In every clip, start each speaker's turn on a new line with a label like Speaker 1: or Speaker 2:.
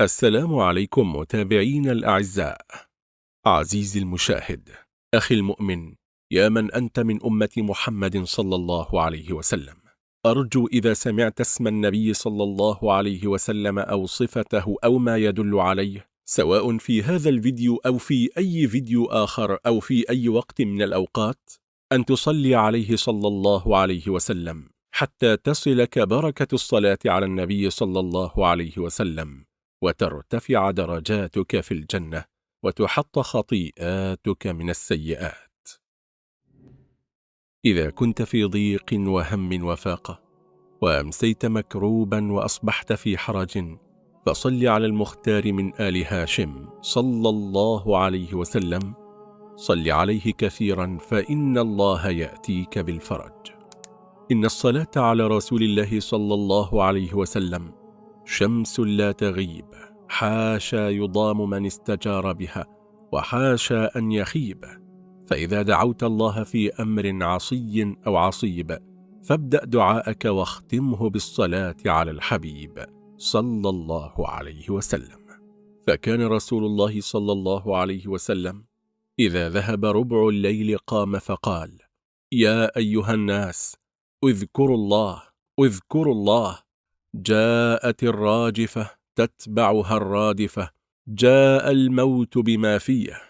Speaker 1: السلام عليكم متابعين الأعزاء. عزيزي المشاهد أخي المؤمن يا من أنت من أمة محمد صلى الله عليه وسلم. أرجو إذا سمعت اسم النبي صلى الله عليه وسلم أو صفته أو ما يدل عليه سواء في هذا الفيديو أو في أي فيديو آخر أو في أي وقت من الأوقات أن تصلي عليه صلى الله عليه وسلم حتى تصلك بركة الصلاة على النبي صلى الله عليه وسلم. وترتفع درجاتك في الجنة وتحط خطيئاتك من السيئات. إذا كنت في ضيق وهم وفاقة وأمسيت مكروبا وأصبحت في حرج فصل على المختار من آل هاشم صلى الله عليه وسلم. صل عليه كثيرا فإن الله يأتيك بالفرج. إن الصلاة على رسول الله صلى الله عليه وسلم شمس لا تغيب حاشا يضام من استجار بها وحاشا أن يخيب. فإذا دعوت الله في أمر عصي أو عصيب فابدأ دعاءك واختمه بالصلاة على الحبيب صلى الله عليه وسلم. فكان رسول الله صلى الله عليه وسلم إذا ذهب ربع الليل قام فقال يا أيها الناس اذكروا الله اذكروا الله جاءت الراجفة تتبعها الرادفة جاء الموت بما فيه.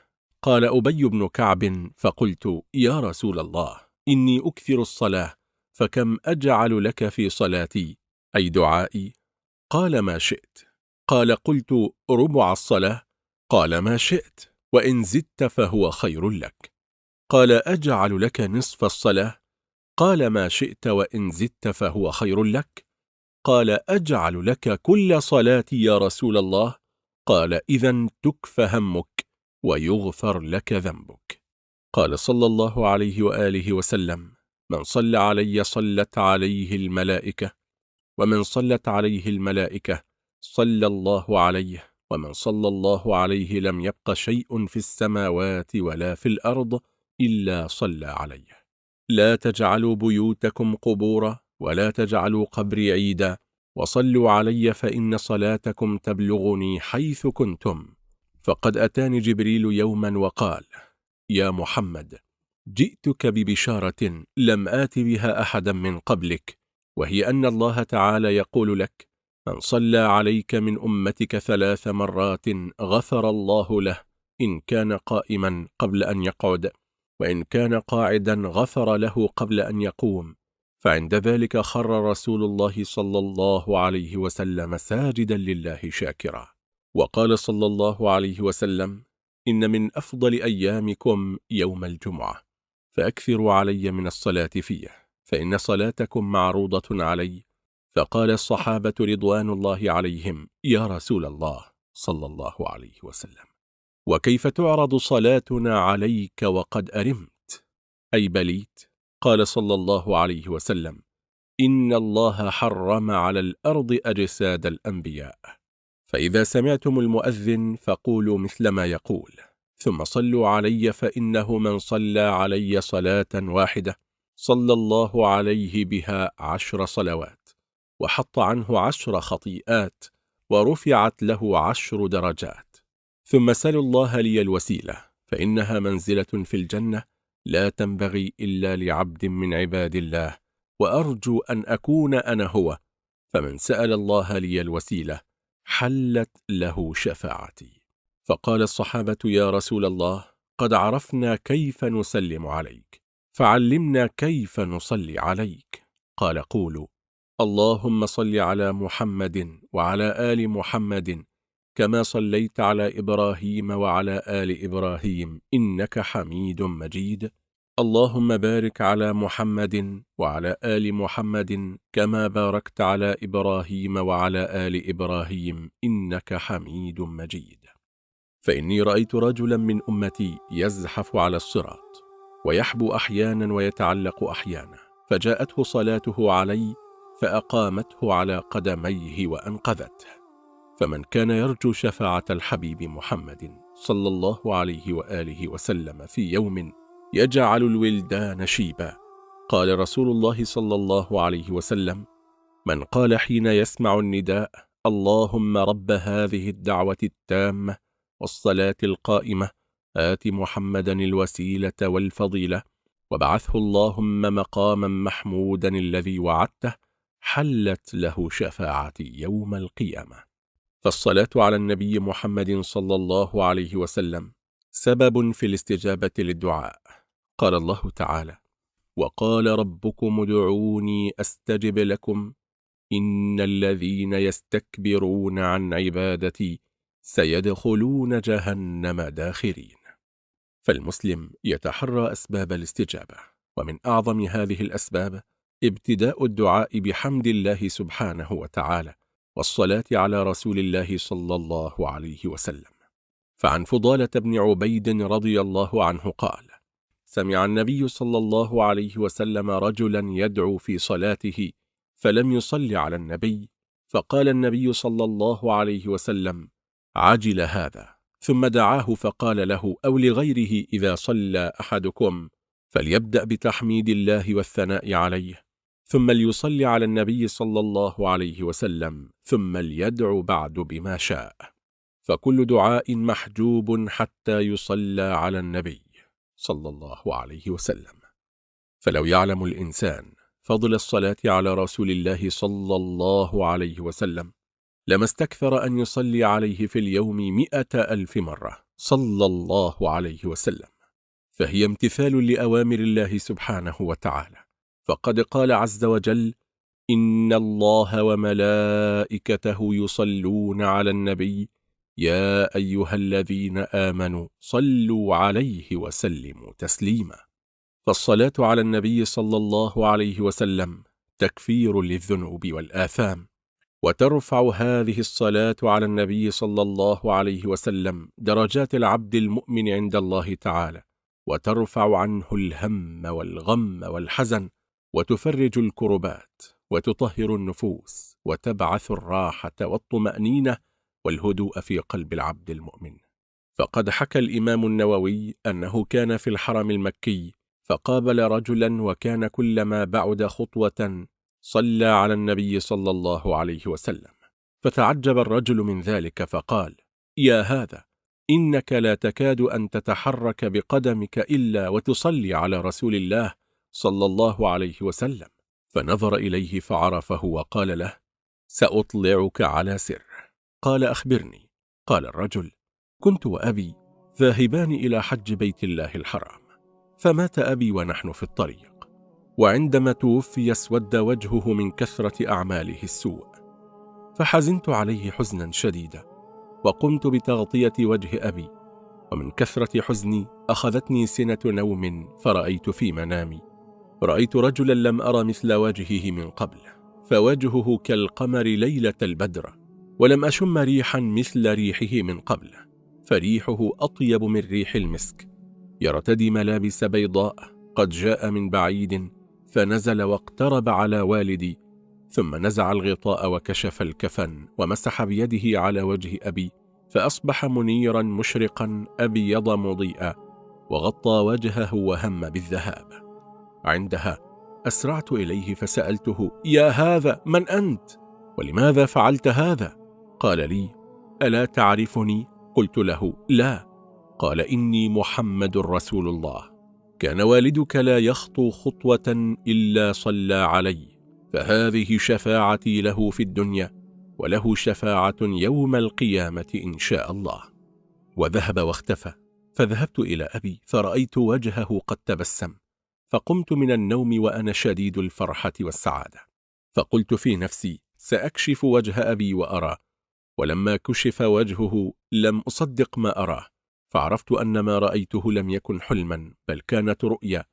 Speaker 1: قال أبي بن كعب فقلت يا رسول الله إني أكثر الصلاة فكم أجعل لك في صلاتي؟ أي دعائي؟ قال ما شئت. قال قلت ربع الصلاة. قال ما شئت وإن زدت فهو خير لك. قال أجعل لك نصف الصلاة؟ قال ما شئت وإن زدت فهو خير لك. قال أجعل لك كل صلاتي يا رسول الله؟ قال إذا تكف همك ويغفر لك ذنبك. قال صلى الله عليه وآله وسلم من صلى علي صلت عليه الملائكة ومن صلت عليه الملائكة صلى الله عليه ومن صلى الله عليه لم يبق شيء في السماوات ولا في الأرض إلا صلى عليه. لا تجعلوا بيوتكم قبورا ولا تجعلوا قبري عيدا وصلوا علي فإن صلاتكم تبلغني حيث كنتم. فقد أتاني جبريل يوما وقال يا محمد جئتك ببشارة لم آت بها أحدا من قبلك وهي أن الله تعالى يقول لك من صلى عليك من أمتك ثلاث مرات غفر الله له إن كان قائما قبل أن يقعد وإن كان قاعدا غفر له قبل أن يقوم. فعند ذلك خر رسول الله صلى الله عليه وسلم ساجدا لله شاكرا. وقال صلى الله عليه وسلم إن من أفضل أيامكم يوم الجمعة فأكثروا علي من الصلاة فيه فإن صلاتكم معروضة علي. فقال الصحابة رضوان الله عليهم يا رسول الله صلى الله عليه وسلم وكيف تعرض صلاتنا عليك وقد أرمت؟ أي بليت؟ قال صلى الله عليه وسلم إن الله حرم على الأرض أجساد الأنبياء. فإذا سمعتم المؤذن فقولوا مثل ما يقول. ثم صلوا علي فإنه من صلى علي صلاة واحدة. صلى الله عليه بها عشر صلوات. وحط عنه عشر خطيئات. ورفعت له عشر درجات. ثم سلوا الله لي الوسيلة. فإنها منزلة في الجنة لا تنبغي إلا لعبد من عباد الله وأرجو أن أكون أنا هو. فمن سأل الله لي الوسيلة حلت له شفاعتي. فقال الصحابة يا رسول الله قد عرفنا كيف نسلم عليك فعلمنا كيف نصلي عليك. قال قولوا اللهم صل على محمد وعلى آل محمد كما صليت على إبراهيم وعلى آل إبراهيم إنك حميد مجيد. اللهم بارك على محمد وعلى آل محمد كما باركت على إبراهيم وعلى آل إبراهيم إنك حميد مجيد. فإني رأيت رجلا من أمتي يزحف على الصراط ويحبو أحيانا ويتعلق أحيانا فجاءته صلاته علي فأقامته على قدميه وأنقذته. فمن كان يرجو شفاعة الحبيب محمد صلى الله عليه وآله وسلم في يوم يجعل الولدان شيبا. قال رسول الله صلى الله عليه وسلم من قال حين يسمع النداء اللهم رب هذه الدعوة التامة والصلاة القائمة آت محمدا الوسيلة والفضيلة وبعثه اللهم مقاما محمودا الذي وعدته حلت له شفاعتي يوم القيامة. فالصلاة على النبي محمد صلى الله عليه وسلم سبب في الاستجابة للدعاء. قال الله تعالى وقال ربكم ادعوني أستجب لكم. إن الذين يستكبرون عن عبادتي سيدخلون جهنم داخرين. فالمسلم يتحرى أسباب الاستجابة ومن أعظم هذه الأسباب ابتداء الدعاء بحمد الله سبحانه وتعالى والصلاة على رسول الله صلى الله عليه وسلم. فعن فضالة بن عبيد رضي الله عنه قال سمع النبي صلى الله عليه وسلم رجلا يدعو في صلاته فلم يصل على النبي فقال النبي صلى الله عليه وسلم عجل هذا. ثم دعاه فقال له أو لغيره إذا صلى أحدكم فليبدأ بتحميد الله والثناء عليه. ثم ليصلي على النبي صلى الله عليه وسلم ثم ليدعو بعد بما شاء. فكل دعاء محجوب حتى يصلى على النبي. صلى الله عليه وسلم. فلو يعلم الإنسان فضل الصلاة على رسول الله صلى الله عليه وسلم لما استكثر أن يصلي عليه في اليوم مئة ألف مرة صلى الله عليه وسلم. فهي امتثال لأوامر الله سبحانه وتعالى. فقد قال عز وجل إن الله وملائكته يصلون على النبي يا أيها الذين آمنوا صلوا عليه وسلموا تسليما. فالصلاة على النبي صلى الله عليه وسلم تكفير للذنوب والآثام. وترفع هذه الصلاة على النبي صلى الله عليه وسلم درجات العبد المؤمن عند الله تعالى. وترفع عنه الهم والغم والحزن. وتفرج الكربات. وتطهر النفوس. وتبعث الراحة والطمأنينة. والهدوء في قلب العبد المؤمن. فقد حكى الإمام النووي أنه كان في الحرم المكي فقابل رجلا وكان كلما بعد خطوة صلى على النبي صلى الله عليه وسلم. فتعجب الرجل من ذلك فقال يا هذا إنك لا تكاد أن تتحرك بقدمك إلا وتصلي على رسول الله صلى الله عليه وسلم. فنظر إليه فعرفه وقال له سأطلعك على سر. قال أخبرني. قال الرجل كنت وأبي ذاهبان إلى حج بيت الله الحرام فمات أبي ونحن في الطريق وعندما توفي اسود وجهه من كثرة أعماله السوء فحزنت عليه حزنا شديدا وقمت بتغطية وجه أبي ومن كثرة حزني أخذتني سنة نوم فرأيت في منامي رأيت رجلا لم أرى مثل وجهه من قبل فوجهه كالقمر ليلة البدر ولم أشم ريحا مثل ريحه من قبل فريحه أطيب من ريح المسك يرتدي ملابس بيضاء قد جاء من بعيد فنزل واقترب على والدي ثم نزع الغطاء وكشف الكفن ومسح بيده على وجه أبي فأصبح منيرا مشرقا أبيض مضيئا وغطى وجهه وهم بالذهاب عندها أسرعت إليه فسألته يا هذا من أنت؟ ولماذا فعلت هذا؟ قال لي ألا تعرفني؟ قلت له لا. قال إني محمد رسول الله. كان والدك لا يخطو خطوة إلا صلى علي فهذه شفاعتي له في الدنيا وله شفاعة يوم القيامة إن شاء الله. وذهب واختفى. فذهبت إلى أبي فرأيت وجهه قد تبسم فقمت من النوم وأنا شديد الفرحة والسعادة. فقلت في نفسي سأكشف وجه أبي وأراه ولما كشف وجهه لم أصدق ما أراه فعرفت أن ما رأيته لم يكن حلما بل كانت رؤيا.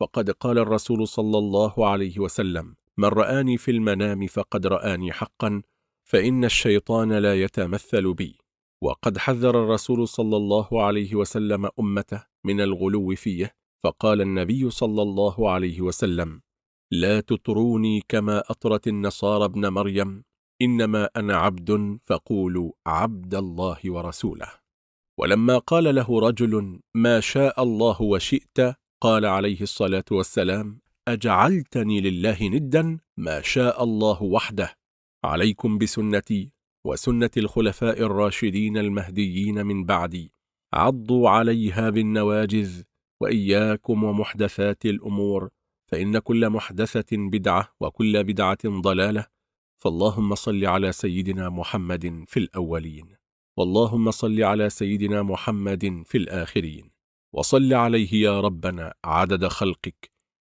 Speaker 1: فقد قال الرسول صلى الله عليه وسلم من رآني في المنام فقد رآني حقا فإن الشيطان لا يتمثل بي. وقد حذر الرسول صلى الله عليه وسلم أمته من الغلو فيه فقال النبي صلى الله عليه وسلم لا تطروني كما أطرت النصارى ابن مريم إنما أنا عبد فقولوا عبد الله ورسوله. ولما قال له رجل ما شاء الله وشئت قال عليه الصلاة والسلام أجعلتني لله ندا ما شاء الله وحده. عليكم بسنتي وسنة الخلفاء الراشدين المهديين من بعدي. عضوا عليها بالنواجذ وإياكم ومحدثات الأمور فإن كل محدثة بدعة وكل بدعة ضلالة فاللهم صل على سيدنا محمد في الأولين واللهم صل على سيدنا محمد في الآخرين وصل عليه يا ربنا عدد خلقك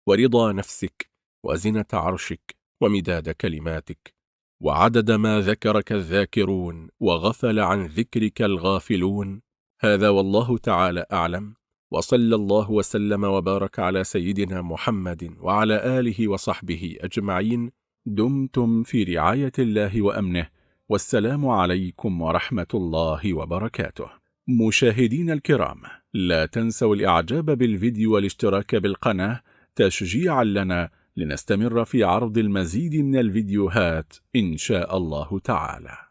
Speaker 1: ورضا نفسك وزنة عرشك ومداد كلماتك وعدد ما ذكرك الذاكرون وغفل عن ذكرك الغافلون. هذا والله تعالى أعلم وصلى الله وسلم وبارك على سيدنا محمد وعلى آله وصحبه أجمعين. دمتم في رعاية الله وأمنه والسلام عليكم ورحمة الله وبركاته. مشاهدين الكرام لا تنسوا الإعجاب بالفيديو والاشتراك بالقناة تشجيعا لنا لنستمر في عرض المزيد من الفيديوهات إن شاء الله تعالى.